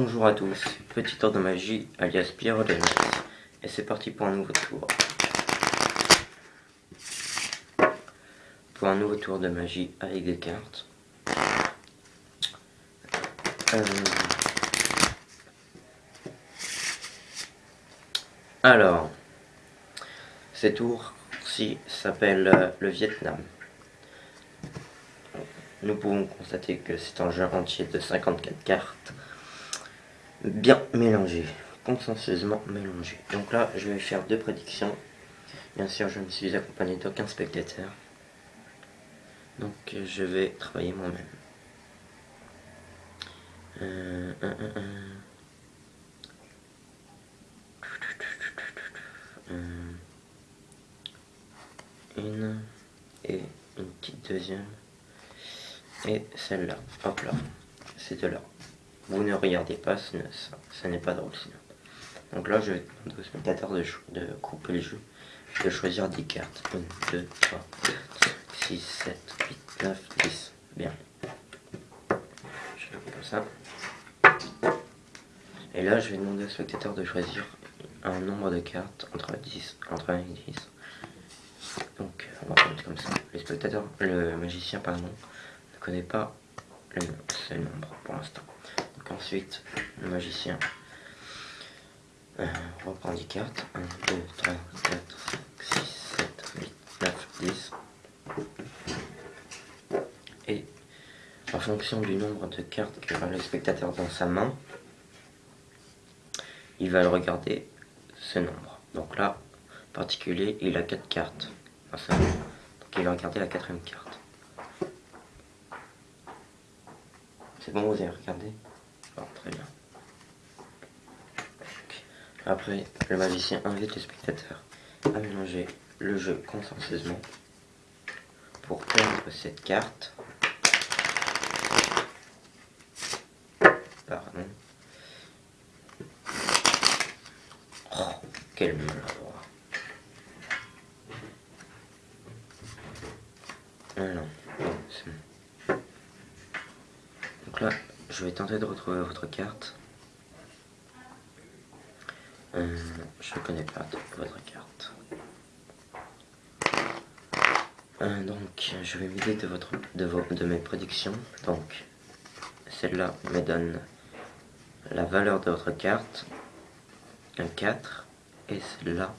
Bonjour à tous, petit tour de magie alias Pierre de Et c'est parti pour un nouveau tour. Pour un nouveau tour de magie avec des cartes. Euh, alors, ces tours-ci s'appellent euh, le Vietnam. Nous pouvons constater que c'est un jeu entier de 54 cartes bien mélangé, consensueusement mélangé. Donc là, je vais faire deux prédictions. Bien sûr, je ne suis accompagné d'aucun spectateur. Donc, je vais travailler moi-même. Euh, une et une petite deuxième et celle-là. Hop là, c'est de là. Vous ne regardez pas, ce n'est pas drôle sinon. Donc là, je vais demander au spectateur de, couper le jeu, de choisir 10 cartes. 1, 2, 3, 4, 5, 6, 7, 8, 9, 10. Bien. Je coupe comme ça. Et là, je vais demander au spectateur de choisir un nombre de cartes entre 10, entre 1 et 10. Donc, on va mettre comme ça. Le spectateur, le magicien, pardon, ne connaît pas le, ce nombre pour l'instant ensuite, le magicien euh, reprend 10 cartes. 1, 2, 3, 4, 5, 6, 7, 8, 9, 10. Et en fonction du nombre de cartes que le spectateur dans sa main, il va le regarder ce nombre. Donc là, en particulier, il a 4 cartes. Donc il va regarder la quatrième carte. C'est bon, vous avez regardé? Très bien. Après, le magicien invite les spectateurs à mélanger le jeu consensueusement pour perdre cette carte. Pardon. Oh, quel maladroit. Ah non, c'est bon. Donc là, je vais tenter de retrouver votre carte. Euh, je ne connais pas votre carte. Euh, donc, je vais m'aider de, votre, de, de mes prédictions. Donc, celle-là me donne la valeur de votre carte, un 4, et celle-là,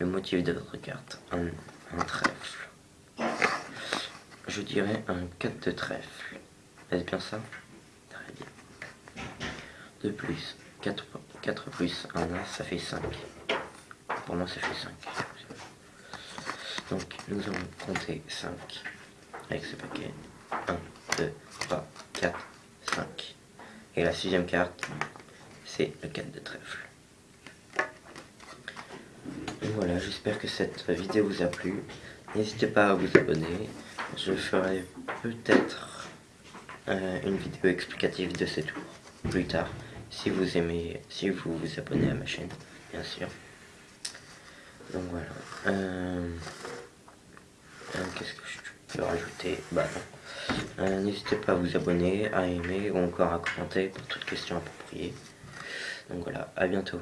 le motif de votre carte, un, un trèfle. Je dirais un 4 de trèfle. Est-ce bien ça? De plus. 4, 4 plus 1, ça fait 5. Pour moi, ça fait 5. Donc, nous allons compter 5 avec ce paquet. 1, 2, 3, 4, 5. Et la sixième carte, c'est le 4 de trèfle. voilà, j'espère que cette vidéo vous a plu. N'hésitez pas à vous abonner. Je ferai peut-être euh, une vidéo explicative de ces tours plus tard si vous aimez, si vous vous abonnez à ma chaîne, bien sûr. Donc voilà. Euh, euh, qu'est-ce que je peux rajouter? Bah non. Euh, n'hésitez pas à vous abonner, à aimer ou encore à commenter pour toutes questions appropriées. Donc voilà, à bientôt.